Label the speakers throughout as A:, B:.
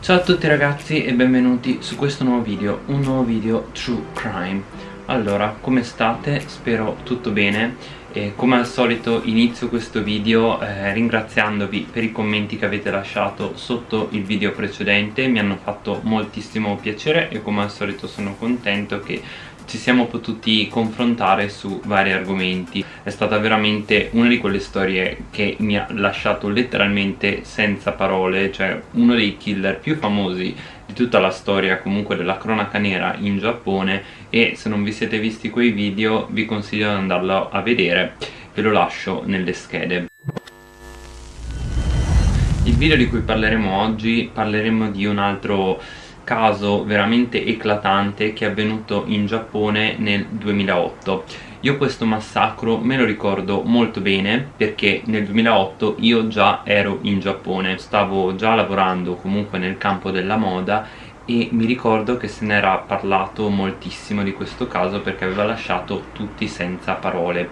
A: Ciao a tutti ragazzi e benvenuti su questo nuovo video, un nuovo video True Crime Allora, come state? Spero tutto bene e come al solito inizio questo video eh, ringraziandovi per i commenti che avete lasciato sotto il video precedente mi hanno fatto moltissimo piacere e come al solito sono contento che ci siamo potuti confrontare su vari argomenti. È stata veramente una di quelle storie che mi ha lasciato letteralmente senza parole cioè uno dei killer più famosi di tutta la storia comunque della cronaca nera in Giappone. E se non vi siete visti quei video vi consiglio di andarlo a vedere. Ve lo lascio nelle schede. Il video di cui parleremo oggi parleremo di un altro caso veramente eclatante che è avvenuto in Giappone nel 2008 io questo massacro me lo ricordo molto bene perché nel 2008 io già ero in Giappone. Stavo già lavorando comunque nel campo della moda e mi ricordo che se n'era parlato moltissimo di questo caso perché aveva lasciato tutti senza parole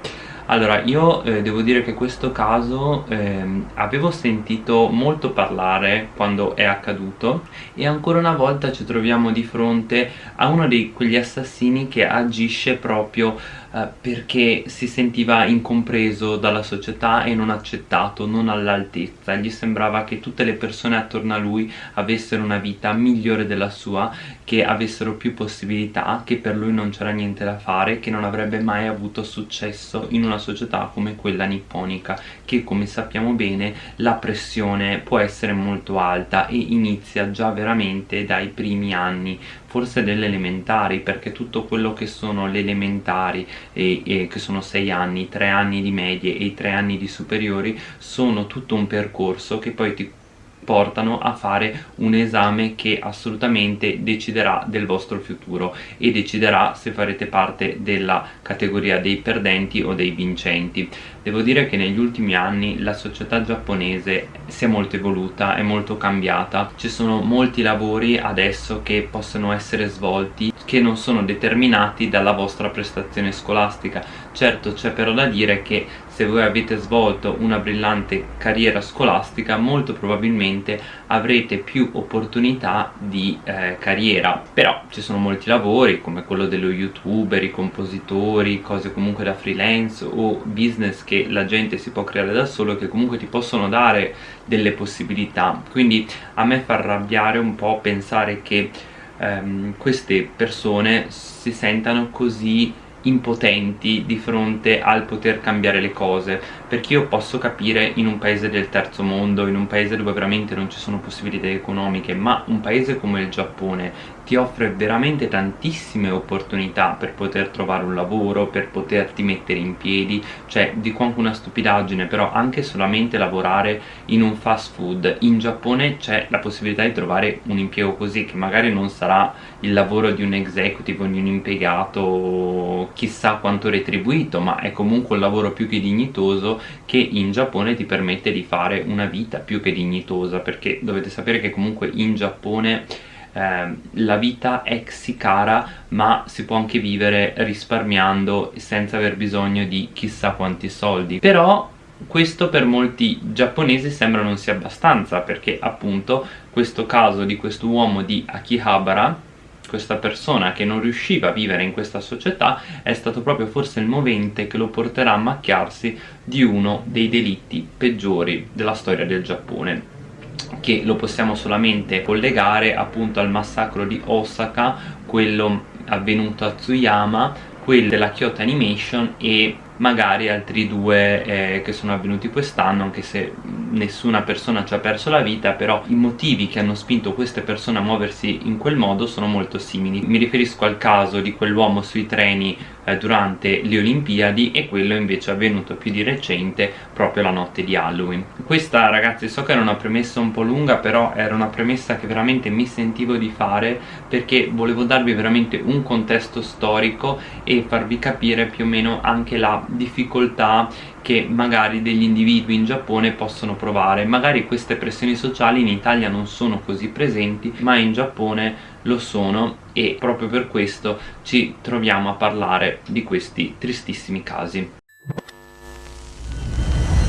A: allora, io eh, devo dire che questo caso eh, avevo sentito molto parlare quando è accaduto e ancora una volta ci troviamo di fronte a uno di quegli assassini che agisce proprio eh, perché si sentiva incompreso dalla società e non accettato, non all'altezza. Gli sembrava che tutte le persone attorno a lui avessero una vita migliore della sua che avessero più possibilità, che per lui non c'era niente da fare che non avrebbe mai avuto successo in una società come quella nipponica che come sappiamo bene la pressione può essere molto alta e inizia già veramente dai primi anni forse delle elementari perché tutto quello che sono le elementari e, e che sono 6 anni, 3 anni di medie e i 3 anni di superiori sono tutto un percorso che poi ti portano a fare un esame che assolutamente deciderà del vostro futuro e deciderà se farete parte della categoria dei perdenti o dei vincenti. Devo dire che negli ultimi anni la società giapponese si è molto evoluta, è molto cambiata. Ci sono molti lavori adesso che possono essere svolti che non sono determinati dalla vostra prestazione scolastica certo c'è però da dire che se voi avete svolto una brillante carriera scolastica molto probabilmente avrete più opportunità di eh, carriera. Però ci sono molti lavori come quello dello youtuber, i compositori, cose comunque da freelance o business che la gente si può creare da solo che comunque ti possono dare delle possibilità. Quindi a me fa arrabbiare un po' pensare che ehm, queste persone si sentano così impotenti di fronte al poter cambiare le cose perché io posso capire in un paese del terzo mondo, in un paese dove veramente non ci sono possibilità economiche ma un paese come il Giappone ti offre veramente tantissime opportunità per poter trovare un lavoro, per poterti mettere in piedi cioè dico anche una stupidaggine però anche solamente lavorare in un fast food. In Giappone c'è la possibilità di trovare un impiego così che magari non sarà il lavoro di un executive o di un impiegato chissà quanto retribuito ma è comunque un lavoro più che dignitoso che in Giappone ti permette di fare una vita più che dignitosa perché dovete sapere che comunque in Giappone eh, la vita è sì cara ma si può anche vivere risparmiando senza aver bisogno di chissà quanti soldi. Però questo per molti giapponesi sembra non sia abbastanza perché appunto questo caso di questo uomo di Akihabara questa persona che non riusciva a vivere in questa società è stato proprio forse il movente che lo porterà a macchiarsi di uno dei delitti peggiori della storia del Giappone che lo possiamo solamente collegare appunto al massacro di Osaka quello avvenuto a Tsuyama quello della Kyoto Animation e magari altri due eh, che sono avvenuti quest'anno anche se nessuna persona ci ha perso la vita però i motivi che hanno spinto queste persone a muoversi in quel modo sono molto simili. Mi riferisco al caso di quell'uomo sui treni eh, durante le Olimpiadi e quello invece avvenuto più di recente proprio la notte di Halloween. Questa ragazzi so che era una premessa un po' lunga però era una premessa che veramente mi sentivo di fare perché volevo darvi veramente un contesto storico e farvi capire più o meno anche la difficoltà che magari degli individui in Giappone possono provare. Magari queste pressioni sociali in Italia non sono così presenti ma in Giappone lo sono e proprio per questo ci troviamo a parlare di questi tristissimi casi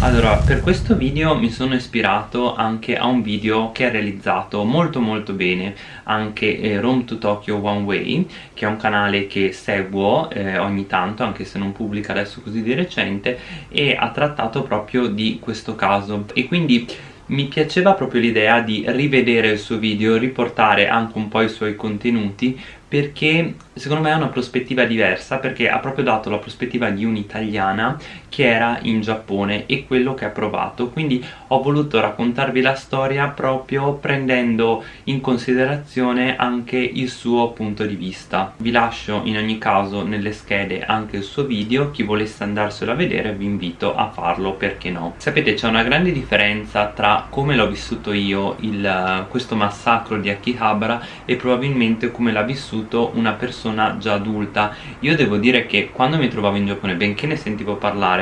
A: Allora, per questo video mi sono ispirato anche a un video che è realizzato molto molto bene anche eh, Rome to Tokyo One Way che è un canale che seguo eh, ogni tanto anche se non pubblica adesso così di recente e ha trattato proprio di questo caso. E quindi mi piaceva proprio l'idea di rivedere il suo video, riportare anche un po' i suoi contenuti perché secondo me è una prospettiva diversa perché ha proprio dato la prospettiva di un'italiana che era in Giappone e quello che ha provato. Quindi ho voluto raccontarvi la storia proprio prendendo in considerazione anche il suo punto di vista. Vi lascio in ogni caso nelle schede anche il suo video chi volesse andarselo a vedere vi invito a farlo perché no? Sapete c'è una grande differenza tra come l'ho vissuto io il, questo massacro di Akihabara e probabilmente come l'ha vissuto una persona già adulta. Io devo dire che quando mi trovavo in Giappone benché ne sentivo parlare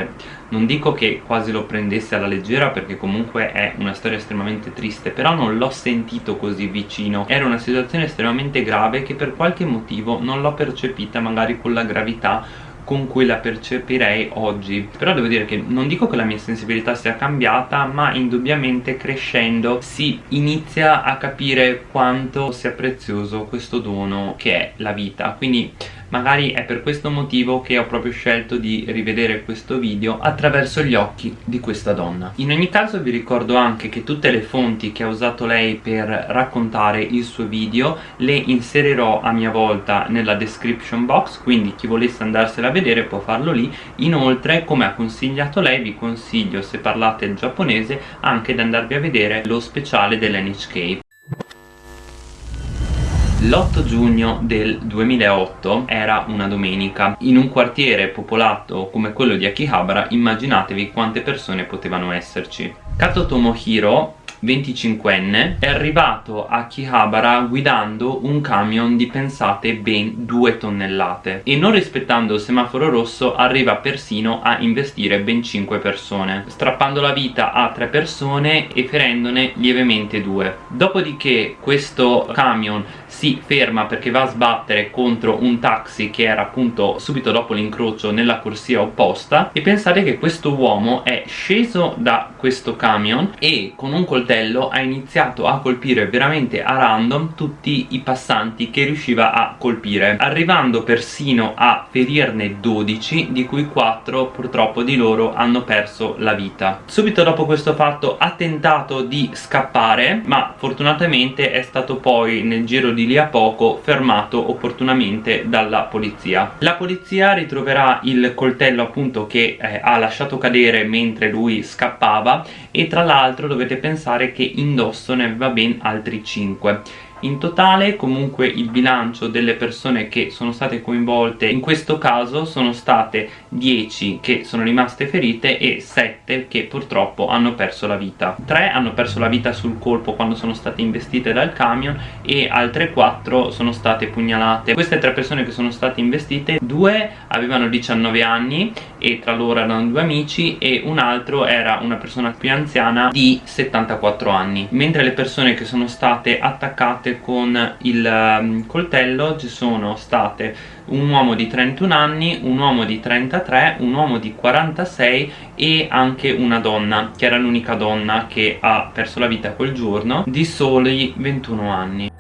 A: non dico che quasi lo prendesse alla leggera perché comunque è una storia estremamente triste però non l'ho sentito così vicino. Era una situazione estremamente grave che per qualche motivo non l'ho percepita magari con la gravità con cui la percepirei oggi. Però devo dire che non dico che la mia sensibilità sia cambiata ma indubbiamente crescendo si inizia a capire quanto sia prezioso questo dono che è la vita. Quindi magari è per questo motivo che ho proprio scelto di rivedere questo video attraverso gli occhi di questa donna. In ogni caso vi ricordo anche che tutte le fonti che ha usato lei per raccontare il suo video le inserirò a mia volta nella description box quindi chi volesse andarsela a vedere può farlo lì. Inoltre come ha consigliato lei vi consiglio se parlate il giapponese anche di andarvi a vedere lo speciale dell'NHK l'8 giugno del 2008 era una domenica in un quartiere popolato come quello di Akihabara immaginatevi quante persone potevano esserci Kato Tomohiro 25enne, è arrivato a Akihabara guidando un camion di pensate ben 2 tonnellate e non rispettando il semaforo rosso arriva persino a investire ben 5 persone, strappando la vita a 3 persone e ferendone lievemente 2. Dopodiché questo camion si ferma perché va a sbattere contro un taxi che era appunto subito dopo l'incrocio nella corsia opposta. E pensate che questo uomo è sceso da questo camion e con un coltello ha iniziato a colpire veramente a random tutti i passanti che riusciva a colpire arrivando persino a ferirne 12 di cui 4 purtroppo di loro hanno perso la vita. Subito dopo questo fatto ha tentato di scappare ma fortunatamente è stato poi nel giro di lì a poco fermato opportunamente dalla polizia. La polizia ritroverà il coltello appunto che eh, ha lasciato cadere mentre lui scappava e tra l'altro dovete pensare che indosso ne aveva ben altri 5 in totale comunque il bilancio delle persone che sono state coinvolte in questo caso sono state 10 che sono rimaste ferite e 7 che purtroppo hanno perso la vita. 3 hanno perso la vita sul colpo quando sono state investite dal camion e altre 4 sono state pugnalate. Queste tre persone che sono state investite due avevano 19 anni e tra loro erano due amici e un altro era una persona più anziana di 74 anni. Mentre le persone che sono state attaccate fatte con il um, coltello ci sono state un uomo di 31 anni, un uomo di 33, un uomo di 46 e anche una donna che era l'unica donna che ha perso la vita quel giorno di soli 21 anni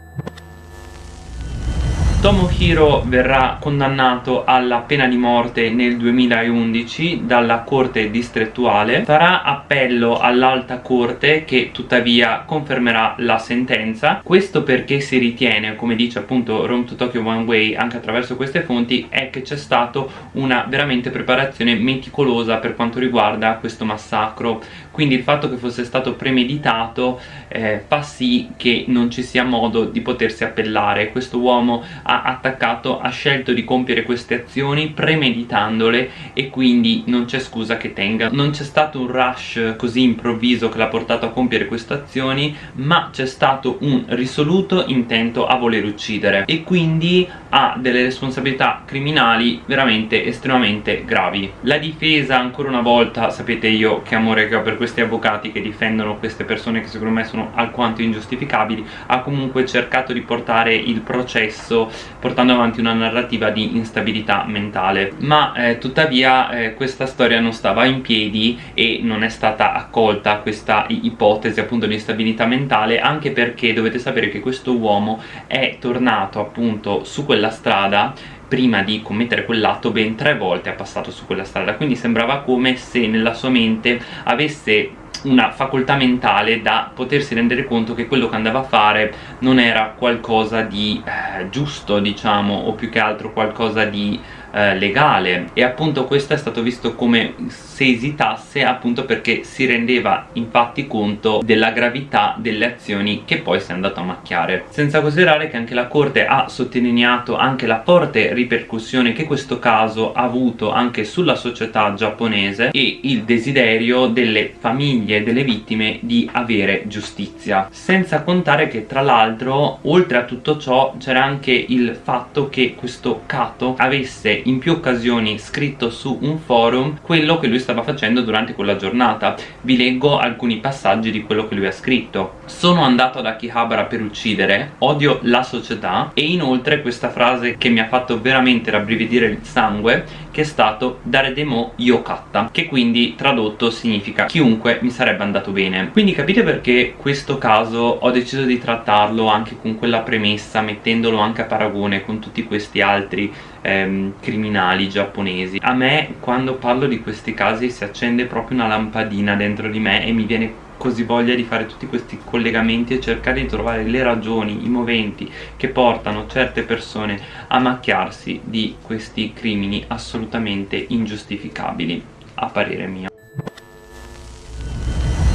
A: Tomohiro verrà condannato alla pena di morte nel 2011 dalla corte distrettuale. Farà appello all'alta corte che tuttavia confermerà la sentenza. Questo perché si ritiene, come dice appunto Rome to Tokyo One Way anche attraverso queste fonti è che c'è stata una veramente preparazione meticolosa per quanto riguarda questo massacro quindi il fatto che fosse stato premeditato eh, fa sì che non ci sia modo di potersi appellare. Questo uomo ha attaccato ha scelto di compiere queste azioni premeditandole e quindi non c'è scusa che tenga. Non c'è stato un rush così improvviso che l'ha portato a compiere queste azioni ma c'è stato un risoluto intento a voler uccidere. E quindi ha delle responsabilità criminali veramente estremamente gravi. La difesa ancora una volta sapete io che amore che ho per questo questi avvocati che difendono queste persone che secondo me sono alquanto ingiustificabili ha comunque cercato di portare il processo portando avanti una narrativa di instabilità mentale. Ma eh, tuttavia eh, questa storia non stava in piedi e non è stata accolta questa ipotesi appunto di instabilità mentale anche perché dovete sapere che questo uomo è tornato appunto su quella strada prima di commettere quell'atto ben tre volte ha passato su quella strada. Quindi sembrava come se nella sua mente avesse una facoltà mentale da potersi rendere conto che quello che andava a fare non era qualcosa di eh, giusto diciamo o più che altro qualcosa di eh, legale. E appunto questo è stato visto come se esitasse appunto perché si rendeva infatti conto della gravità delle azioni che poi si è andato a macchiare. Senza considerare che anche la corte ha sottolineato anche la forte ripercussione che questo caso ha avuto anche sulla società giapponese e il desiderio delle famiglie delle vittime di avere giustizia. Senza contare che tra l'altro oltre a tutto ciò c'era anche il fatto che questo Kato avesse in più occasioni scritto su un forum quello che lui stava facendo durante quella giornata. Vi leggo alcuni passaggi di quello che lui ha scritto. Sono andato ad Akihabara per uccidere odio la società e inoltre questa frase che mi ha fatto veramente rabbrividire il sangue che è stato dare demo yokatta che quindi tradotto significa chiunque mi sarebbe andato bene quindi capite perché questo caso ho deciso di trattarlo anche con quella premessa mettendolo anche a paragone con tutti questi altri ehm, criminali giapponesi. A me quando parlo di questi casi si accende proprio una lampadina dentro di me e mi viene così voglia di fare tutti questi collegamenti e cercare di trovare le ragioni, i moventi che portano certe persone a macchiarsi di questi crimini assolutamente ingiustificabili a parere mio.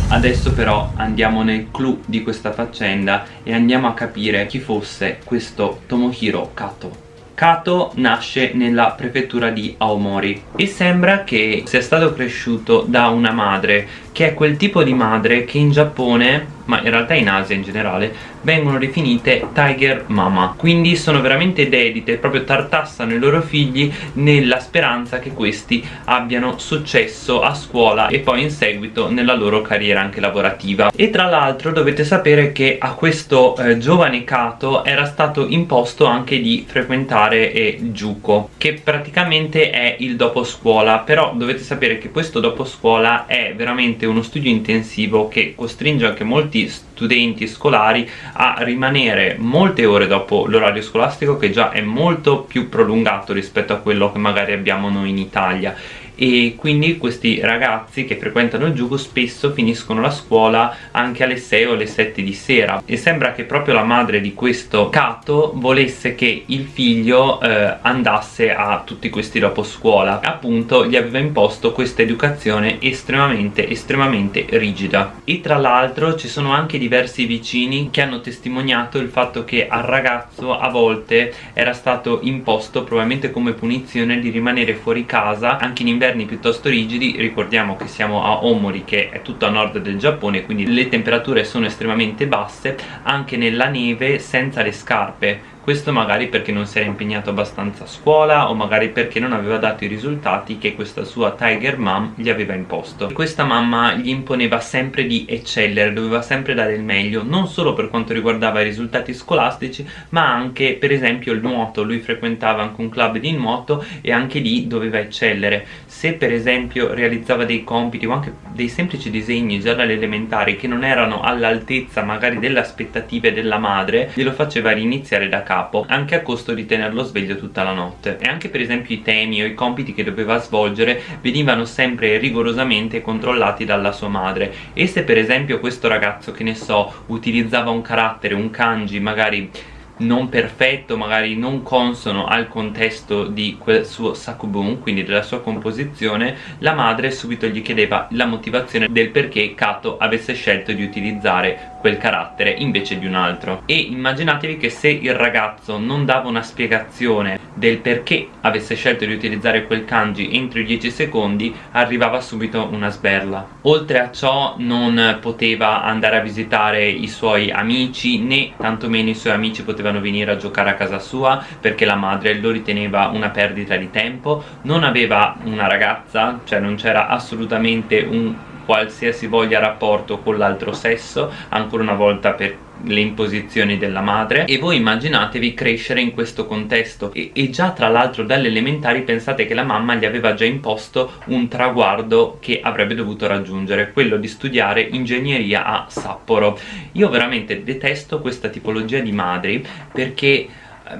A: Adesso però andiamo nel clou di questa faccenda e andiamo a capire chi fosse questo Tomohiro Kato Kato nasce nella prefettura di Aomori e sembra che sia stato cresciuto da una madre che è quel tipo di madre che in Giappone ma in realtà in Asia in generale vengono definite Tiger Mama. Quindi sono veramente dedite, proprio tartassano i loro figli nella speranza che questi abbiano successo a scuola e poi in seguito nella loro carriera anche lavorativa. E tra l'altro dovete sapere che a questo eh, giovane Kato era stato imposto anche di frequentare eh, Juko che praticamente è il dopo scuola. Però dovete sapere che questo dopo scuola è veramente uno studio intensivo che costringe anche molti studenti scolari a rimanere molte ore dopo l'orario scolastico che già è molto più prolungato rispetto a quello che magari abbiamo noi in Italia e quindi questi ragazzi che frequentano il giugo spesso finiscono la scuola anche alle 6 o alle 7 di sera. E sembra che proprio la madre di questo Kato volesse che il figlio eh, andasse a tutti questi dopo scuola. Appunto gli aveva imposto questa educazione estremamente estremamente rigida. E tra l'altro ci sono anche diversi vicini che hanno testimoniato il fatto che al ragazzo a volte era stato imposto probabilmente come punizione di rimanere fuori casa anche in inverno inverni piuttosto rigidi ricordiamo che siamo a Omori che è tutto a nord del Giappone quindi le temperature sono estremamente basse anche nella neve senza le scarpe questo magari perché non si era impegnato abbastanza a scuola o magari perché non aveva dato i risultati che questa sua Tiger Mom gli aveva imposto. Questa mamma gli imponeva sempre di eccellere, doveva sempre dare il meglio non solo per quanto riguardava i risultati scolastici ma anche per esempio il nuoto. Lui frequentava anche un club di nuoto e anche lì doveva eccellere. Se per esempio realizzava dei compiti o anche dei semplici disegni già dalle elementari che non erano all'altezza magari delle aspettative della madre glielo faceva riniziare da capo capo anche a costo di tenerlo sveglio tutta la notte. E anche per esempio i temi o i compiti che doveva svolgere venivano sempre rigorosamente controllati dalla sua madre. E se per esempio questo ragazzo che ne so utilizzava un carattere, un kanji magari non perfetto, magari non consono al contesto di quel suo sakubun, quindi della sua composizione, la madre subito gli chiedeva la motivazione del perché Kato avesse scelto di utilizzare quel carattere invece di un altro. E immaginatevi che se il ragazzo non dava una spiegazione del perché avesse scelto di utilizzare quel kanji entro i 10 secondi arrivava subito una sberla. Oltre a ciò non poteva andare a visitare i suoi amici né tantomeno i suoi amici potevano venire a giocare a casa sua perché la madre lo riteneva una perdita di tempo. Non aveva una ragazza cioè non c'era assolutamente un qualsiasi voglia rapporto con l'altro sesso ancora una volta per le imposizioni della madre. E voi immaginatevi crescere in questo contesto. E, e già tra l'altro dalle elementari pensate che la mamma gli aveva già imposto un traguardo che avrebbe dovuto raggiungere quello di studiare ingegneria a Sapporo. Io veramente detesto questa tipologia di madri perché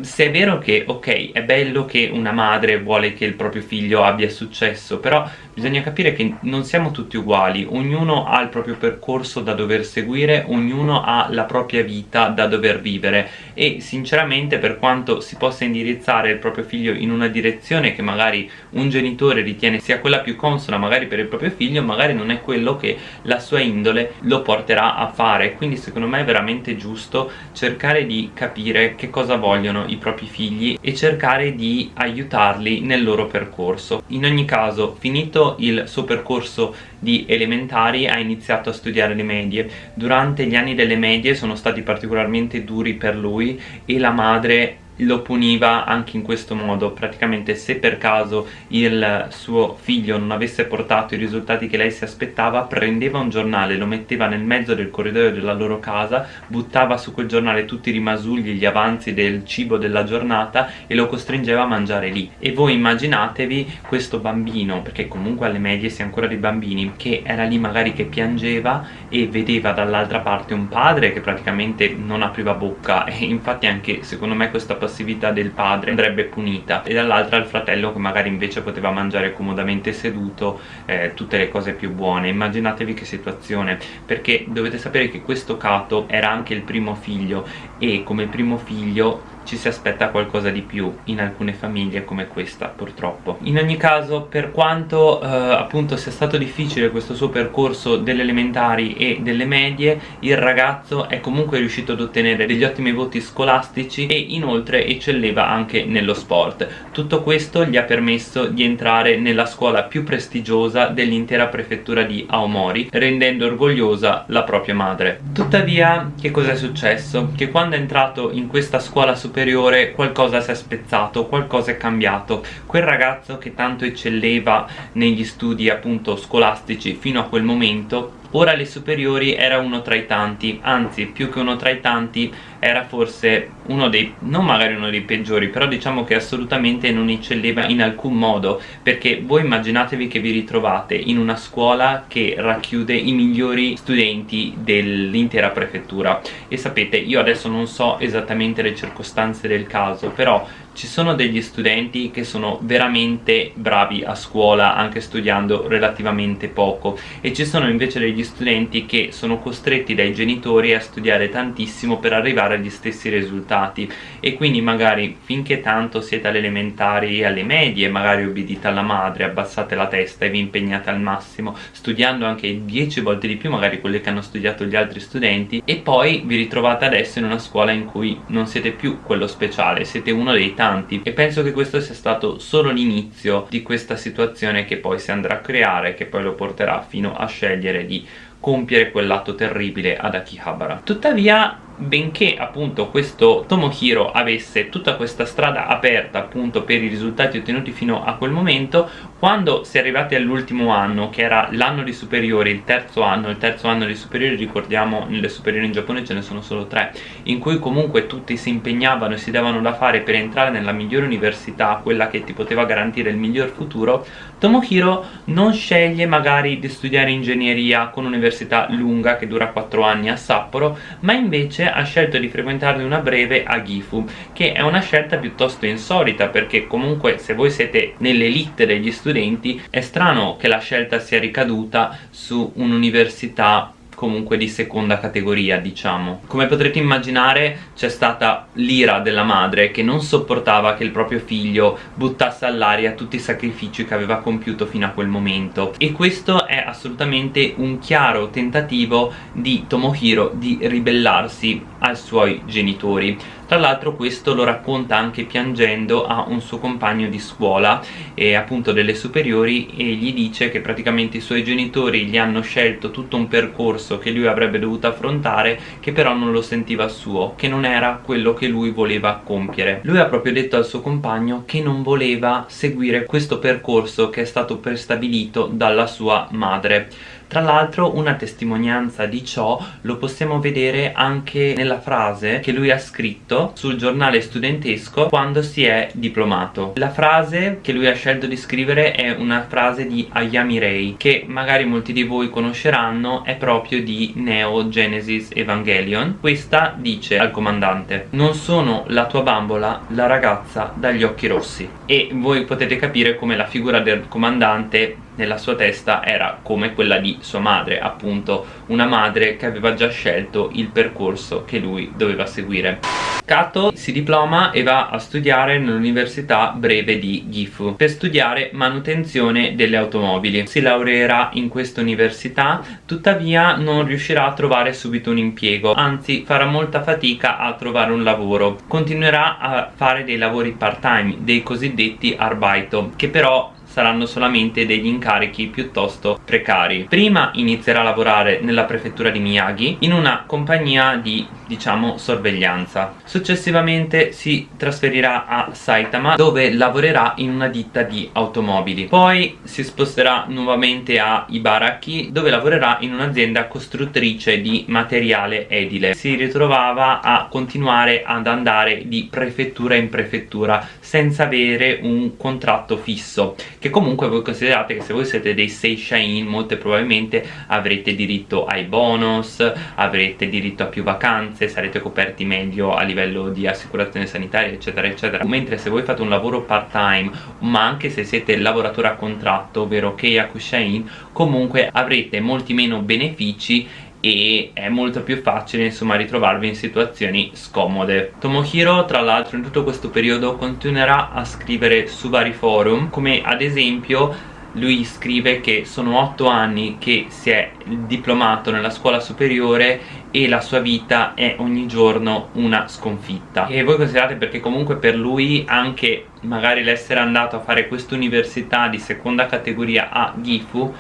A: se è vero che, ok, è bello che una madre vuole che il proprio figlio abbia successo, però bisogna capire che non siamo tutti uguali, ognuno ha il proprio percorso da dover seguire, ognuno ha la propria vita da dover vivere e sinceramente per quanto si possa indirizzare il proprio figlio in una direzione che magari un genitore ritiene sia quella più consona magari per il proprio figlio, magari non è quello che la sua indole lo porterà a fare, quindi secondo me è veramente giusto cercare di capire che cosa vogliono i propri figli e cercare di aiutarli nel loro percorso. In ogni caso finito il suo percorso di elementari ha iniziato a studiare le medie. Durante gli anni delle medie sono stati particolarmente duri per lui e la madre lo puniva anche in questo modo. Praticamente se per caso il suo figlio non avesse portato i risultati che lei si aspettava prendeva un giornale, lo metteva nel mezzo del corridoio della loro casa buttava su quel giornale tutti i rimasugli, gli avanzi del cibo della giornata e lo costringeva a mangiare lì. E voi immaginatevi questo bambino perché comunque alle medie si è ancora dei bambini che era lì magari che piangeva e vedeva dall'altra parte un padre che praticamente non apriva bocca. E infatti anche secondo me questa passività del padre andrebbe punita e dall'altra il fratello che magari invece poteva mangiare comodamente seduto eh, tutte le cose più buone. Immaginatevi che situazione perché dovete sapere che questo Cato era anche il primo figlio e come primo figlio ci si aspetta qualcosa di più in alcune famiglie come questa purtroppo. In ogni caso per quanto eh, appunto sia stato difficile questo suo percorso delle elementari e delle medie il ragazzo è comunque riuscito ad ottenere degli ottimi voti scolastici e inoltre eccelleva anche nello sport. Tutto questo gli ha permesso di entrare nella scuola più prestigiosa dell'intera prefettura di Aomori rendendo orgogliosa la propria madre. Tuttavia che cosa è successo? che quando è entrato in questa scuola superiore superiore qualcosa si è spezzato, qualcosa è cambiato. Quel ragazzo che tanto eccelleva negli studi appunto scolastici fino a quel momento ora alle superiori era uno tra i tanti anzi più che uno tra i tanti era forse uno dei non magari uno dei peggiori però diciamo che assolutamente non eccelleva in alcun modo perché voi immaginatevi che vi ritrovate in una scuola che racchiude i migliori studenti dell'intera prefettura. E sapete io adesso non so esattamente le circostanze del caso però ci sono degli studenti che sono veramente bravi a scuola anche studiando relativamente poco. E ci sono invece degli studenti che sono costretti dai genitori a studiare tantissimo per arrivare agli stessi risultati. E quindi magari finché tanto siete alle elementari e alle medie magari obbedite alla madre, abbassate la testa e vi impegnate al massimo studiando anche 10 volte di più magari quelle che hanno studiato gli altri studenti e poi vi ritrovate adesso in una scuola in cui non siete più quello speciale, siete uno dei tanti e penso che questo sia stato solo l'inizio di questa situazione che poi si andrà a creare che poi lo porterà fino a scegliere di compiere quell'atto terribile ad Akihabara. Tuttavia benché appunto questo Tomohiro avesse tutta questa strada aperta appunto per i risultati ottenuti fino a quel momento quando si è arrivati all'ultimo anno che era l'anno di superiori, il terzo anno il terzo anno di superiori ricordiamo nelle superiori in Giappone ce ne sono solo tre in cui comunque tutti si impegnavano e si davano da fare per entrare nella migliore università quella che ti poteva garantire il miglior futuro Tomohiro non sceglie magari di studiare ingegneria con un'università lunga che dura 4 anni a Sapporo ma invece ha scelto di frequentarne una breve a Gifu che è una scelta piuttosto insolita perché comunque se voi siete nell'elite degli studenti è strano che la scelta sia ricaduta su un'università comunque di seconda categoria diciamo. Come potrete immaginare c'è stata l'ira della madre che non sopportava che il proprio figlio buttasse all'aria tutti i sacrifici che aveva compiuto fino a quel momento. E questo è assolutamente un chiaro tentativo di Tomohiro di ribellarsi ai suoi genitori tra l'altro questo lo racconta anche piangendo a un suo compagno di scuola e appunto delle superiori e gli dice che praticamente i suoi genitori gli hanno scelto tutto un percorso che lui avrebbe dovuto affrontare che però non lo sentiva suo che non era quello che lui voleva compiere. Lui ha proprio detto al suo compagno che non voleva seguire questo percorso che è stato prestabilito dalla sua madre Tra l'altro una testimonianza di ciò lo possiamo vedere anche nella frase che lui ha scritto sul giornale studentesco quando si è diplomato. La frase che lui ha scelto di scrivere è una frase di Ayami Rei che magari molti di voi conosceranno, è proprio di Neo Genesis Evangelion. Questa dice al comandante Non sono la tua bambola, la ragazza dagli occhi rossi. E voi potete capire come la figura del comandante nella sua testa era come quella di sua madre, appunto una madre che aveva già scelto il percorso che lui doveva seguire. Kato si diploma e va a studiare nell'università breve di Gifu per studiare manutenzione delle automobili. Si laureerà in questa università, tuttavia non riuscirà a trovare subito un impiego, anzi farà molta fatica a trovare un lavoro. Continuerà a fare dei lavori part-time, dei cosiddetti arbaito, che però saranno solamente degli incarichi piuttosto precari. Prima inizierà a lavorare nella prefettura di Miyagi in una compagnia di, diciamo, sorveglianza. Successivamente si trasferirà a Saitama dove lavorerà in una ditta di automobili. Poi si sposterà nuovamente a Ibaraki dove lavorerà in un'azienda costruttrice di materiale edile. Si ritrovava a continuare ad andare di prefettura in prefettura senza avere un contratto fisso che comunque voi considerate che se voi siete dei Seishain molto probabilmente avrete diritto ai bonus, avrete diritto a più vacanze, sarete coperti meglio a livello di assicurazione sanitaria eccetera eccetera. Mentre se voi fate un lavoro part time ma anche se siete lavoratore a contratto ovvero Keiyaku Shain comunque avrete molti meno benefici e è molto più facile insomma ritrovarvi in situazioni scomode. Tomohiro tra l'altro in tutto questo periodo continuerà a scrivere su vari forum come ad esempio lui scrive che sono otto anni che si è diplomato nella scuola superiore e la sua vita è ogni giorno una sconfitta. E voi considerate perché comunque per lui anche magari l'essere andato a fare questa università di seconda categoria a Gifu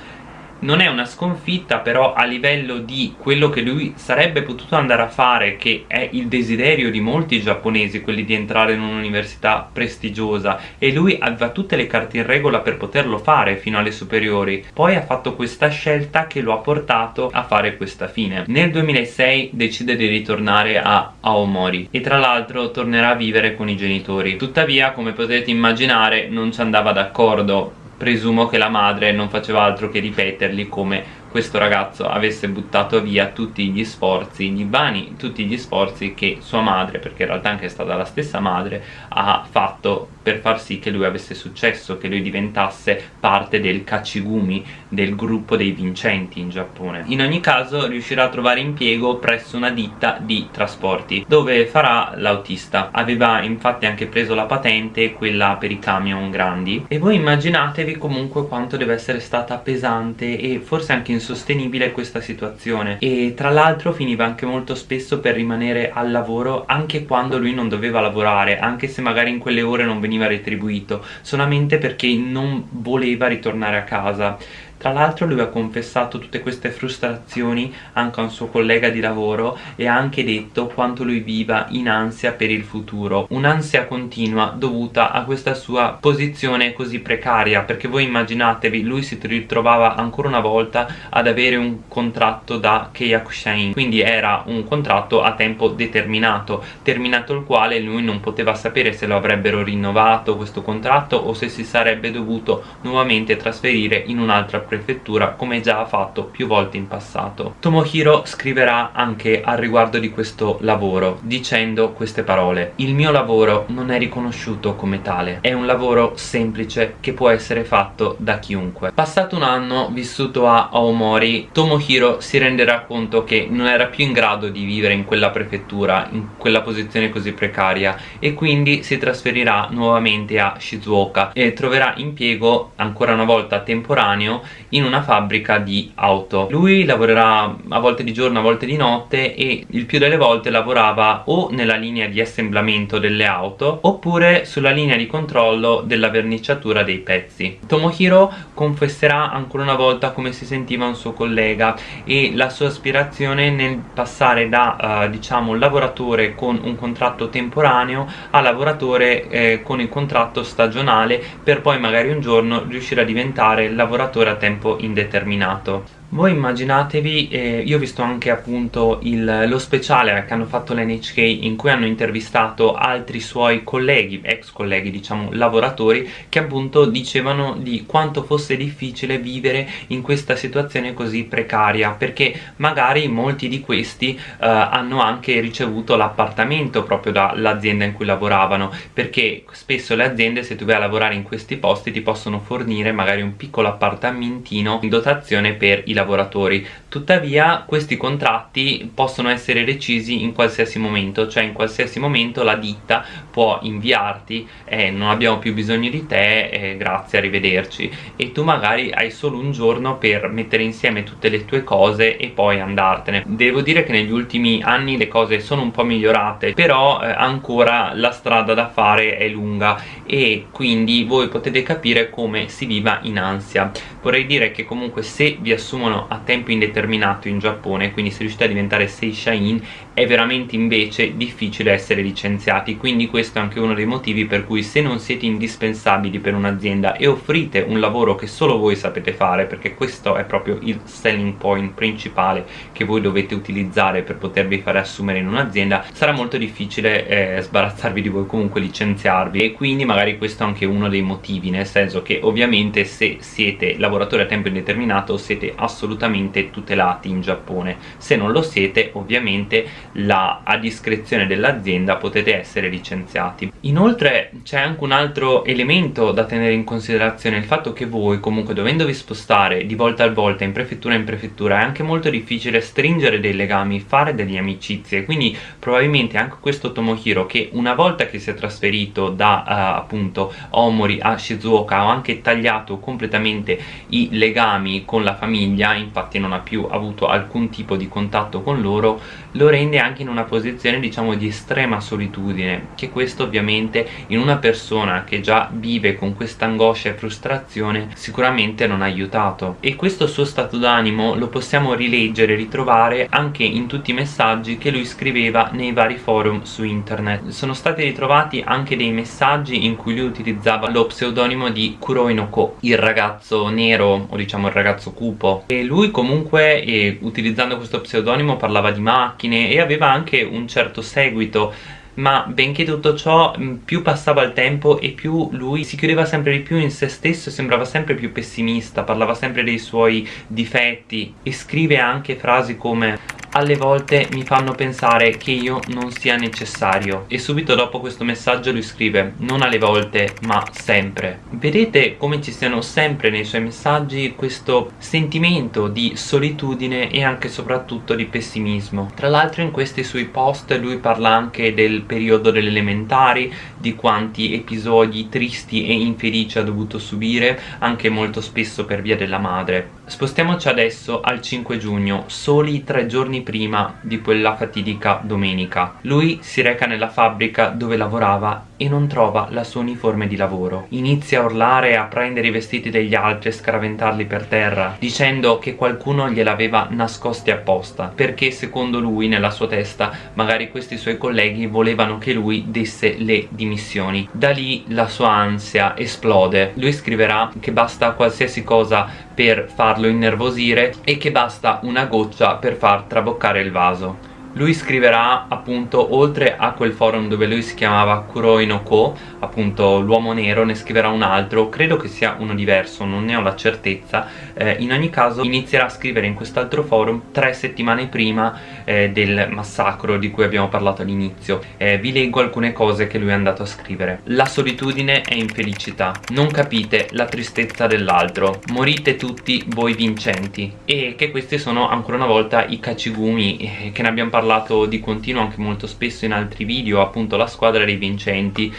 A: non è una sconfitta però a livello di quello che lui sarebbe potuto andare a fare che è il desiderio di molti giapponesi quelli di entrare in un'università prestigiosa e lui aveva tutte le carte in regola per poterlo fare fino alle superiori poi ha fatto questa scelta che lo ha portato a fare questa fine. Nel 2006 decide di ritornare a Aomori e tra l'altro tornerà a vivere con i genitori. Tuttavia come potete immaginare non ci andava d'accordo presumo che la madre non faceva altro che ripetergli come questo ragazzo avesse buttato via tutti gli sforzi, gli vani, tutti gli sforzi che sua madre, perché in realtà anche è stata la stessa madre, ha fatto per far sì che lui avesse successo, che lui diventasse parte del Kachigumi, del gruppo dei vincenti in Giappone. In ogni caso riuscirà a trovare impiego presso una ditta di trasporti, dove farà l'autista. Aveva infatti anche preso la patente, quella per i camion grandi, e voi immaginatevi comunque quanto deve essere stata pesante e forse anche insostenibile questa situazione e tra l'altro finiva anche molto spesso per rimanere al lavoro anche quando lui non doveva lavorare anche se magari in quelle ore non veniva retribuito solamente perché non voleva ritornare a casa tra l'altro lui ha confessato tutte queste frustrazioni anche a un suo collega di lavoro e ha anche detto quanto lui viva in ansia per il futuro. Un'ansia continua dovuta a questa sua posizione così precaria perché voi immaginatevi lui si ritrovava ancora una volta ad avere un contratto da Keiyakushain quindi era un contratto a tempo determinato terminato il quale lui non poteva sapere se lo avrebbero rinnovato questo contratto o se si sarebbe dovuto nuovamente trasferire in un'altra prefettura come già ha fatto più volte in passato. Tomohiro scriverà anche al riguardo di questo lavoro dicendo queste parole Il mio lavoro non è riconosciuto come tale, è un lavoro semplice che può essere fatto da chiunque. Passato un anno vissuto a Aomori, Tomohiro si renderà conto che non era più in grado di vivere in quella prefettura, in quella posizione così precaria e quindi si trasferirà nuovamente a Shizuoka e troverà impiego ancora una volta temporaneo in una fabbrica di auto. Lui lavorerà a volte di giorno a volte di notte e il più delle volte lavorava o nella linea di assemblamento delle auto oppure sulla linea di controllo della verniciatura dei pezzi. Tomohiro confesserà ancora una volta come si sentiva un suo collega e la sua aspirazione nel passare da uh, diciamo lavoratore con un contratto temporaneo a lavoratore eh, con il contratto stagionale per poi magari un giorno riuscire a diventare lavoratore a tempo indeterminato voi immaginatevi, eh, io ho visto anche appunto il, lo speciale che hanno fatto l'NHK in cui hanno intervistato altri suoi colleghi, ex colleghi diciamo lavoratori che appunto dicevano di quanto fosse difficile vivere in questa situazione così precaria perché magari molti di questi eh, hanno anche ricevuto l'appartamento proprio dall'azienda in cui lavoravano perché spesso le aziende se tu vai a lavorare in questi posti ti possono fornire magari un piccolo appartamentino in dotazione per i lavoratori lavoratori. Tuttavia questi contratti possono essere recisi in qualsiasi momento cioè in qualsiasi momento la ditta può inviarti eh, non abbiamo più bisogno di te eh, grazie arrivederci e tu magari hai solo un giorno per mettere insieme tutte le tue cose e poi andartene. Devo dire che negli ultimi anni le cose sono un po' migliorate però eh, ancora la strada da fare è lunga e quindi voi potete capire come si viva in ansia. Vorrei dire che comunque se vi assumono sono a tempo indeterminato in Giappone quindi se riuscite a diventare Seishain è veramente invece difficile essere licenziati quindi questo è anche uno dei motivi per cui se non siete indispensabili per un'azienda e offrite un lavoro che solo voi sapete fare perché questo è proprio il selling point principale che voi dovete utilizzare per potervi fare assumere in un'azienda sarà molto difficile eh, sbarazzarvi di voi comunque licenziarvi. E quindi magari questo è anche uno dei motivi nel senso che ovviamente se siete lavoratori a tempo indeterminato siete assolutamente tutelati in Giappone. Se non lo siete ovviamente la, a discrezione dell'azienda potete essere licenziati. Inoltre c'è anche un altro elemento da tenere in considerazione il fatto che voi comunque dovendovi spostare di volta a volta in prefettura in prefettura è anche molto difficile stringere dei legami fare delle amicizie. Quindi probabilmente anche questo Tomohiro che una volta che si è trasferito da uh, appunto Omori a Shizuoka ha anche tagliato completamente i legami con la famiglia infatti non ha più avuto alcun tipo di contatto con loro lo rende anche in una posizione diciamo di estrema solitudine che questo ovviamente in una persona che già vive con questa angoscia e frustrazione sicuramente non ha aiutato. E questo suo stato d'animo lo possiamo rileggere e ritrovare anche in tutti i messaggi che lui scriveva nei vari forum su internet. Sono stati ritrovati anche dei messaggi in cui lui utilizzava lo pseudonimo di Kuroi no il ragazzo nero o diciamo il ragazzo cupo. E lui comunque eh, utilizzando questo pseudonimo parlava di macchine e aveva anche un certo seguito ma benché tutto ciò più passava il tempo e più lui si chiudeva sempre di più in se stesso e sembrava sempre più pessimista parlava sempre dei suoi difetti e scrive anche frasi come alle volte mi fanno pensare che io non sia necessario e subito dopo questo messaggio lui scrive non alle volte ma sempre vedete come ci siano sempre nei suoi messaggi questo sentimento di solitudine e anche soprattutto di pessimismo. Tra l'altro in questi suoi post lui parla anche del periodo delle elementari di quanti episodi tristi e infelici ha dovuto subire anche molto spesso per via della madre spostiamoci adesso al 5 giugno soli tre giorni prima di quella fatidica domenica. Lui si reca nella fabbrica dove lavorava e non trova la sua uniforme di lavoro. Inizia a urlare, a prendere i vestiti degli altri e scaraventarli per terra, dicendo che qualcuno gliel'aveva nascosti apposta, perché secondo lui, nella sua testa, magari questi suoi colleghi volevano che lui desse le dimissioni. Da lì la sua ansia esplode. Lui scriverà che basta qualsiasi cosa per farlo innervosire e che basta una goccia per far traboccare il vaso lui scriverà appunto oltre a quel forum dove lui si chiamava Kuroi no Ko appunto l'uomo nero ne scriverà un altro. Credo che sia uno diverso non ne ho la certezza. Eh, in ogni caso inizierà a scrivere in quest'altro forum tre settimane prima eh, del massacro di cui abbiamo parlato all'inizio. Eh, vi leggo alcune cose che lui è andato a scrivere. La solitudine è infelicità. Non capite la tristezza dell'altro. Morite tutti voi vincenti. E che questi sono ancora una volta i kachigumi eh, che ne abbiamo parlato parlato di continuo anche molto spesso in altri video appunto la squadra dei vincenti.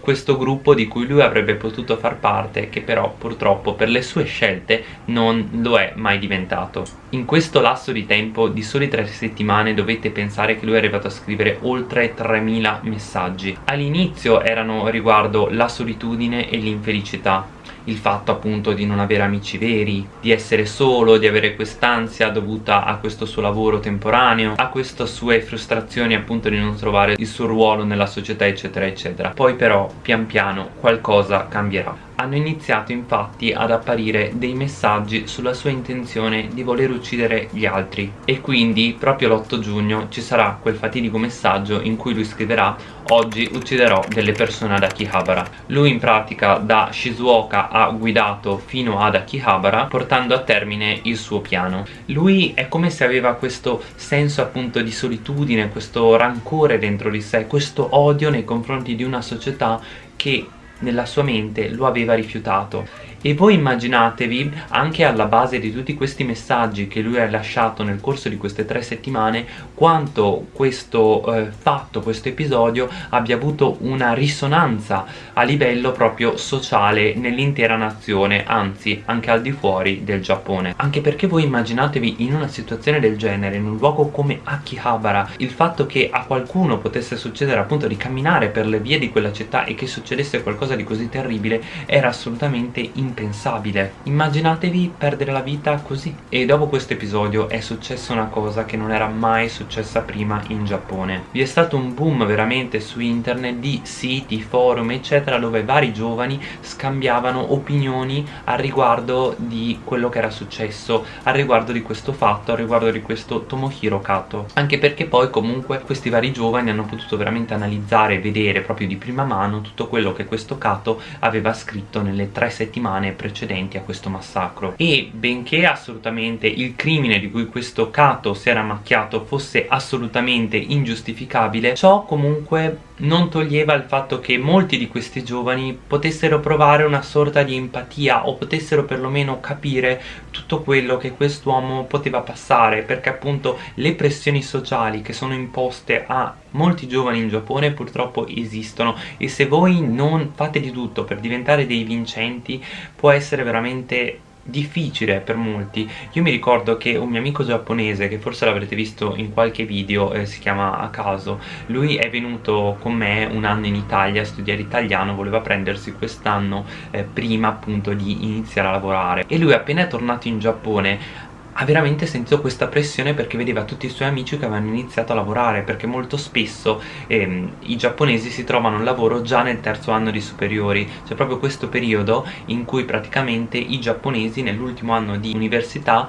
A: Questo gruppo di cui lui avrebbe potuto far parte che però purtroppo per le sue scelte non lo è mai diventato. In questo lasso di tempo di soli tre settimane dovete pensare che lui è arrivato a scrivere oltre 3000 messaggi. All'inizio erano riguardo la solitudine e l'infelicità il fatto appunto di non avere amici veri, di essere solo, di avere quest'ansia dovuta a questo suo lavoro temporaneo, a queste sue frustrazioni appunto di non trovare il suo ruolo nella società eccetera eccetera. Poi però pian piano qualcosa cambierà. Hanno iniziato infatti ad apparire dei messaggi sulla sua intenzione di voler uccidere gli altri. E quindi proprio l'8 giugno ci sarà quel fatidico messaggio in cui lui scriverà oggi ucciderò delle persone ad Akihabara lui in pratica da Shizuoka ha guidato fino ad Akihabara portando a termine il suo piano. Lui è come se aveva questo senso appunto di solitudine questo rancore dentro di sé questo odio nei confronti di una società che nella sua mente lo aveva rifiutato e voi immaginatevi anche alla base di tutti questi messaggi che lui ha lasciato nel corso di queste tre settimane quanto questo eh, fatto, questo episodio abbia avuto una risonanza a livello proprio sociale nell'intera nazione anzi anche al di fuori del Giappone. Anche perché voi immaginatevi in una situazione del genere in un luogo come Akihabara il fatto che a qualcuno potesse succedere appunto di camminare per le vie di quella città e che succedesse qualcosa di così terribile era assolutamente impossibile impensabile. Immaginatevi perdere la vita così. E dopo questo episodio è successa una cosa che non era mai successa prima in Giappone. Vi è stato un boom veramente su internet di siti, forum eccetera dove vari giovani scambiavano opinioni al riguardo di quello che era successo al riguardo di questo fatto, al riguardo di questo Tomohiro Kato. Anche perché poi comunque questi vari giovani hanno potuto veramente analizzare e vedere proprio di prima mano tutto quello che questo Kato aveva scritto nelle tre settimane settimane precedenti a questo massacro. E benché assolutamente il crimine di cui questo Kato si era macchiato fosse assolutamente ingiustificabile ciò comunque non toglieva il fatto che molti di questi giovani potessero provare una sorta di empatia o potessero perlomeno capire tutto quello che quest'uomo poteva passare perché appunto le pressioni sociali che sono imposte a molti giovani in Giappone purtroppo esistono e se voi non fate di tutto per diventare dei vincenti può essere veramente difficile per molti. Io mi ricordo che un mio amico giapponese che forse l'avrete visto in qualche video eh, si chiama a caso lui è venuto con me un anno in Italia a studiare italiano voleva prendersi quest'anno eh, prima appunto di iniziare a lavorare. E lui appena è tornato in Giappone ha veramente sentito questa pressione perché vedeva tutti i suoi amici che avevano iniziato a lavorare perché molto spesso ehm, i giapponesi si trovano un lavoro già nel terzo anno di superiori. C'è proprio questo periodo in cui praticamente i giapponesi nell'ultimo anno di università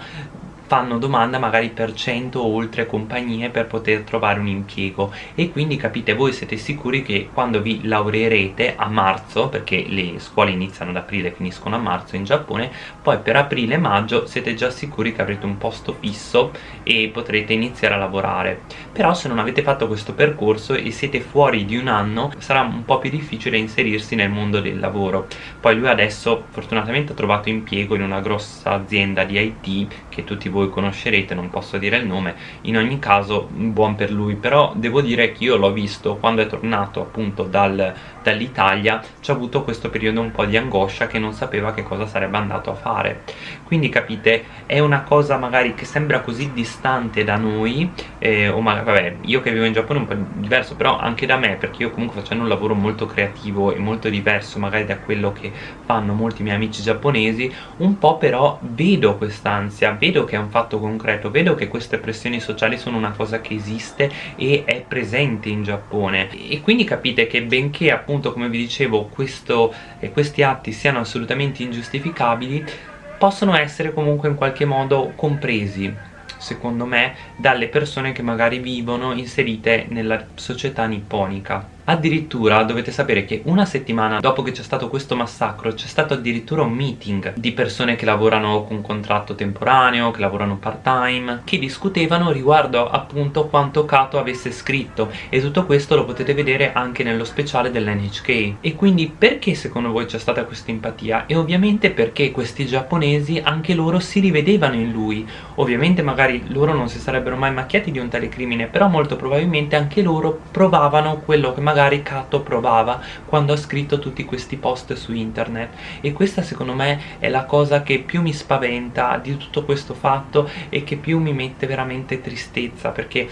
A: fanno domanda magari per 100 o oltre compagnie per poter trovare un impiego. E quindi capite voi siete sicuri che quando vi laureerete a marzo perché le scuole iniziano ad aprile e finiscono a marzo in Giappone poi per aprile e maggio siete già sicuri che avrete un posto fisso e potrete iniziare a lavorare. Però se non avete fatto questo percorso e siete fuori di un anno sarà un po' più difficile inserirsi nel mondo del lavoro. Poi lui adesso fortunatamente ha trovato impiego in una grossa azienda di IT che tutti voi voi conoscerete, non posso dire il nome, in ogni caso buon per lui, però devo dire che io l'ho visto quando è tornato appunto dal, dall'Italia, ci ha avuto questo periodo un po' di angoscia che non sapeva che cosa sarebbe andato a fare, quindi capite è una cosa magari che sembra così distante da noi, eh, o magari vabbè io che vivo in Giappone è un po' diverso, però anche da me perché io comunque facendo un lavoro molto creativo e molto diverso magari da quello che fanno molti miei amici giapponesi, un po' però vedo quest'ansia, vedo che è un fatto concreto. Vedo che queste pressioni sociali sono una cosa che esiste e è presente in Giappone. E quindi capite che benché appunto come vi dicevo questo, eh, questi atti siano assolutamente ingiustificabili possono essere comunque in qualche modo compresi secondo me dalle persone che magari vivono inserite nella società nipponica Addirittura dovete sapere che una settimana dopo che c'è stato questo massacro c'è stato addirittura un meeting di persone che lavorano con contratto temporaneo, che lavorano part time, che discutevano riguardo appunto quanto Kato avesse scritto e tutto questo lo potete vedere anche nello speciale dell'NHK. E quindi perché secondo voi c'è stata questa empatia? E ovviamente perché questi giapponesi anche loro si rivedevano in lui. Ovviamente magari loro non si sarebbero mai macchiati di un tale crimine, però molto probabilmente anche loro provavano quello che magari magari Kato provava quando ha scritto tutti questi post su internet. E questa secondo me è la cosa che più mi spaventa di tutto questo fatto e che più mi mette veramente tristezza perché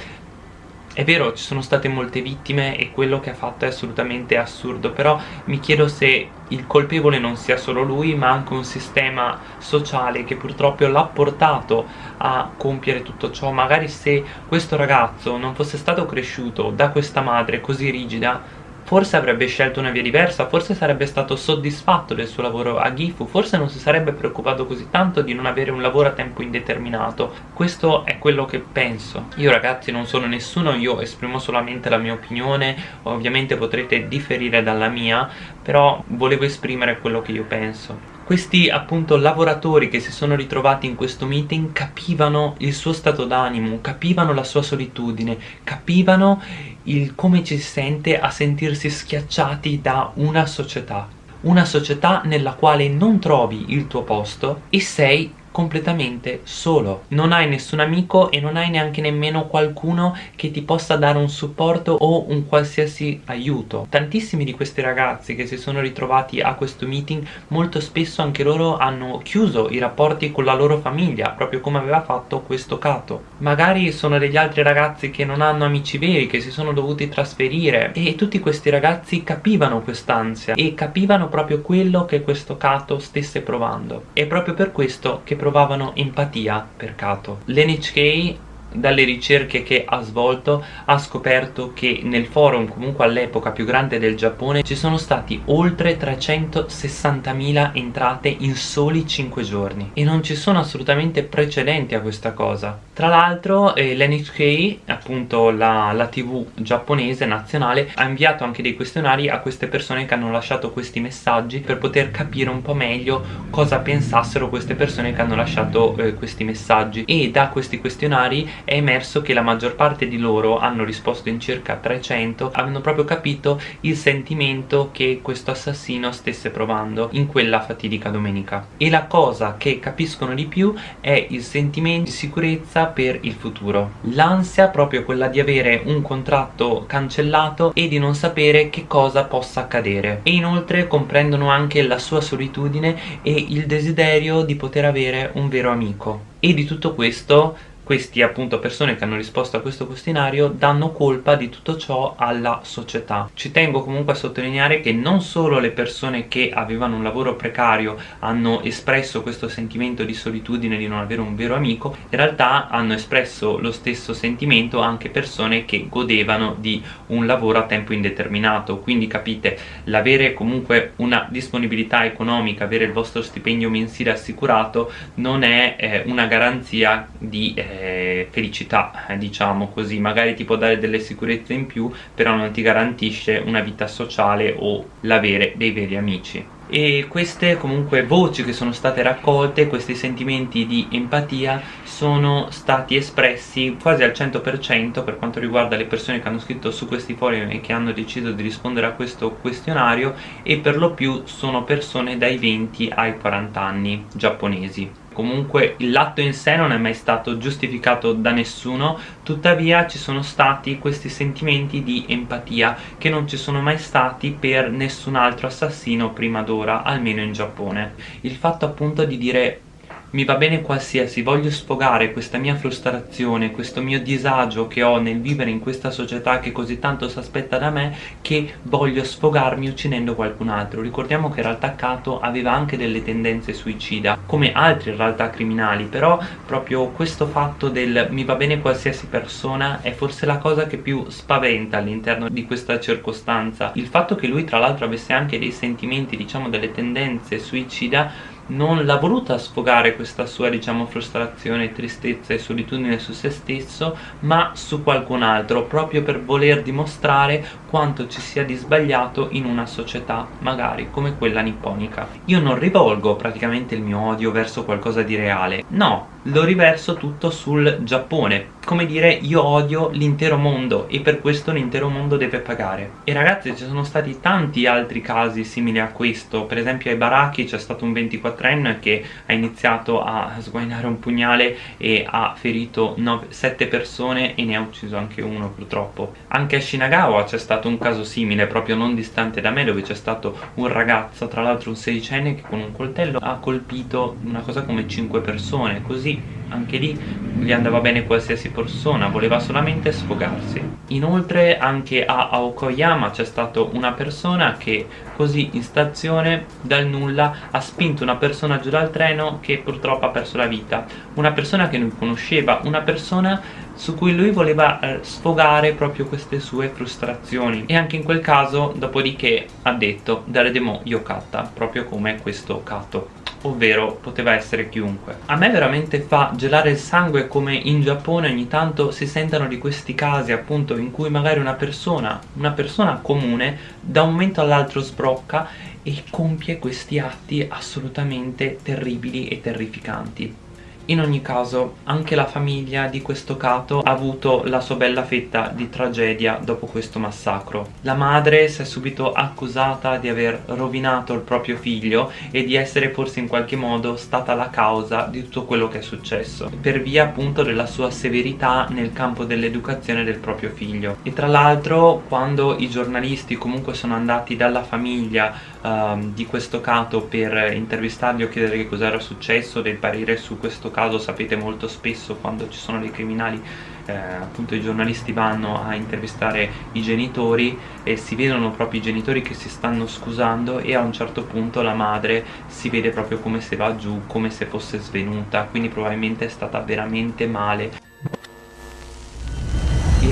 A: è vero, ci sono state molte vittime e quello che ha fatto è assolutamente assurdo, però mi chiedo se il colpevole non sia solo lui, ma anche un sistema sociale che purtroppo l'ha portato a compiere tutto ciò. Magari se questo ragazzo non fosse stato cresciuto da questa madre così rigida, forse avrebbe scelto una via diversa, forse sarebbe stato soddisfatto del suo lavoro a Gifu, forse non si sarebbe preoccupato così tanto di non avere un lavoro a tempo indeterminato. Questo è quello che penso. Io ragazzi non sono nessuno, io esprimo solamente la mia opinione, ovviamente potrete differire dalla mia, però volevo esprimere quello che io penso questi appunto lavoratori che si sono ritrovati in questo meeting capivano il suo stato d'animo, capivano la sua solitudine, capivano il come ci sente a sentirsi schiacciati da una società. Una società nella quale non trovi il tuo posto e sei completamente solo. Non hai nessun amico e non hai neanche nemmeno qualcuno che ti possa dare un supporto o un qualsiasi aiuto. Tantissimi di questi ragazzi che si sono ritrovati a questo meeting molto spesso anche loro hanno chiuso i rapporti con la loro famiglia proprio come aveva fatto questo Kato magari sono degli altri ragazzi che non hanno amici veri che si sono dovuti trasferire e tutti questi ragazzi capivano quest'ansia e capivano proprio quello che questo Kato stesse provando. È proprio per questo che provavano empatia per Kato. L'NHK dalle ricerche che ha svolto ha scoperto che nel forum comunque all'epoca più grande del Giappone ci sono stati oltre 360.000 entrate in soli 5 giorni. E non ci sono assolutamente precedenti a questa cosa. Tra l'altro eh, l'NHK appunto la, la tv giapponese nazionale ha inviato anche dei questionari a queste persone che hanno lasciato questi messaggi per poter capire un po' meglio cosa pensassero queste persone che hanno lasciato eh, questi messaggi. E da questi questionari è emerso che la maggior parte di loro hanno risposto in circa 300 hanno proprio capito il sentimento che questo assassino stesse provando in quella fatidica domenica. E la cosa che capiscono di più è il sentimento di sicurezza per il futuro. L'ansia proprio quella di avere un contratto cancellato e di non sapere che cosa possa accadere. E inoltre comprendono anche la sua solitudine e il desiderio di poter avere un vero amico. E di tutto questo questi appunto persone che hanno risposto a questo questionario danno colpa di tutto ciò alla società. Ci tengo comunque a sottolineare che non solo le persone che avevano un lavoro precario hanno espresso questo sentimento di solitudine di non avere un vero amico in realtà hanno espresso lo stesso sentimento anche persone che godevano di un lavoro a tempo indeterminato. Quindi capite l'avere comunque una disponibilità economica avere il vostro stipendio mensile assicurato non è eh, una garanzia di eh, eh, felicità eh, diciamo così magari ti può dare delle sicurezze in più però non ti garantisce una vita sociale o l'avere dei veri amici. E queste comunque voci che sono state raccolte, questi sentimenti di empatia sono stati espressi quasi al 100% per quanto riguarda le persone che hanno scritto su questi forum e che hanno deciso di rispondere a questo questionario e per lo più sono persone dai 20 ai 40 anni giapponesi comunque l'atto in sé non è mai stato giustificato da nessuno tuttavia ci sono stati questi sentimenti di empatia che non ci sono mai stati per nessun altro assassino prima d'ora almeno in Giappone. Il fatto appunto di dire mi va bene qualsiasi, voglio sfogare questa mia frustrazione, questo mio disagio che ho nel vivere in questa società che così tanto si aspetta da me che voglio sfogarmi uccidendo qualcun altro. Ricordiamo che in realtà Kato aveva anche delle tendenze suicida, come altri in realtà criminali, però proprio questo fatto del mi va bene qualsiasi persona è forse la cosa che più spaventa all'interno di questa circostanza. Il fatto che lui tra l'altro avesse anche dei sentimenti, diciamo delle tendenze suicida non l'ha voluta sfogare questa sua diciamo frustrazione, tristezza e solitudine su se stesso ma su qualcun altro proprio per voler dimostrare quanto ci sia di sbagliato in una società magari come quella nipponica. Io non rivolgo praticamente il mio odio verso qualcosa di reale. No, lo riverso tutto sul Giappone. Come dire io odio l'intero mondo e per questo l'intero mondo deve pagare. E ragazzi ci sono stati tanti altri casi simili a questo. Per esempio ai baracchi c'è stato un 24enne che ha iniziato a sguainare un pugnale e ha ferito 9, 7 persone e ne ha ucciso anche uno purtroppo. Anche a Shinagawa c'è stato un caso simile proprio non distante da me dove c'è stato un ragazzo tra l'altro un sedicenne che con un coltello ha colpito una cosa come 5 persone. Così anche lì gli andava bene qualsiasi persona, voleva solamente sfogarsi. Inoltre anche a Aokoyama c'è stata una persona che così in stazione dal nulla ha spinto una persona giù dal treno che purtroppo ha perso la vita. Una persona che non conosceva, una persona su cui lui voleva eh, sfogare proprio queste sue frustrazioni e anche in quel caso dopodiché ha detto Daredemo Yokata proprio come questo Kato ovvero poteva essere chiunque. A me veramente fa gelare il sangue come in Giappone ogni tanto si sentano di questi casi appunto in cui magari una persona, una persona comune da un momento all'altro sbrocca e compie questi atti assolutamente terribili e terrificanti. In ogni caso, anche la famiglia di questo Cato ha avuto la sua bella fetta di tragedia dopo questo massacro. La madre si è subito accusata di aver rovinato il proprio figlio e di essere forse in qualche modo stata la causa di tutto quello che è successo, per via appunto della sua severità nel campo dell'educazione del proprio figlio. E tra l'altro, quando i giornalisti comunque sono andati dalla famiglia uh, di questo Cato per intervistarli o chiedere che cosa era successo, del parere su questo caso sapete molto spesso quando ci sono dei criminali eh, appunto i giornalisti vanno a intervistare i genitori e si vedono proprio i genitori che si stanno scusando e a un certo punto la madre si vede proprio come se va giù, come se fosse svenuta quindi probabilmente è stata veramente male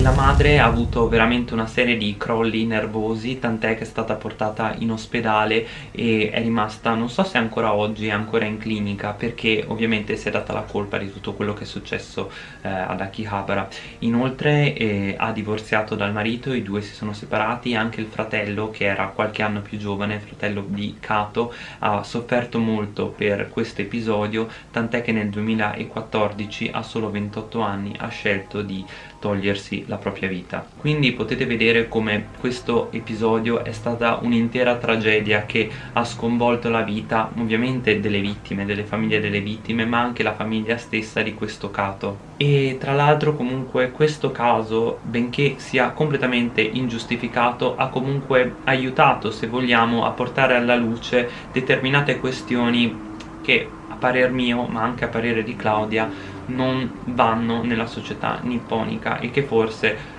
A: la madre ha avuto veramente una serie di crolli nervosi tant'è che è stata portata in ospedale e è rimasta, non so se ancora oggi è ancora in clinica perché ovviamente si è data la colpa di tutto quello che è successo eh, ad Akihabara. Inoltre eh, ha divorziato dal marito, i due si sono separati anche il fratello che era qualche anno più giovane, fratello di Kato ha sofferto molto per questo episodio tant'è che nel 2014 a solo 28 anni ha scelto di togliersi la propria vita. Quindi potete vedere come questo episodio è stata un'intera tragedia che ha sconvolto la vita ovviamente delle vittime, delle famiglie delle vittime ma anche la famiglia stessa di questo Cato e tra l'altro comunque questo caso benché sia completamente ingiustificato ha comunque aiutato se vogliamo a portare alla luce determinate questioni che a parer mio ma anche a parere di Claudia non vanno nella società nipponica e che forse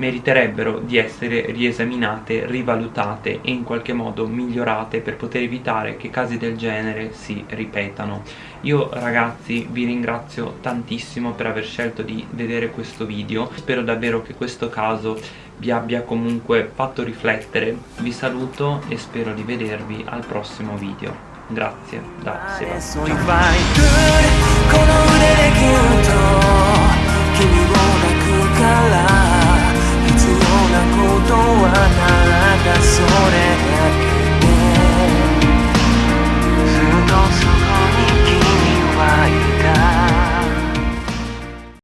A: meriterebbero di essere riesaminate, rivalutate e in qualche modo migliorate per poter evitare che casi del genere si ripetano. Io ragazzi vi ringrazio tantissimo per aver scelto di vedere questo video, spero davvero che questo caso vi abbia comunque fatto riflettere, vi saluto e spero di vedervi al prossimo video. Grazie da それ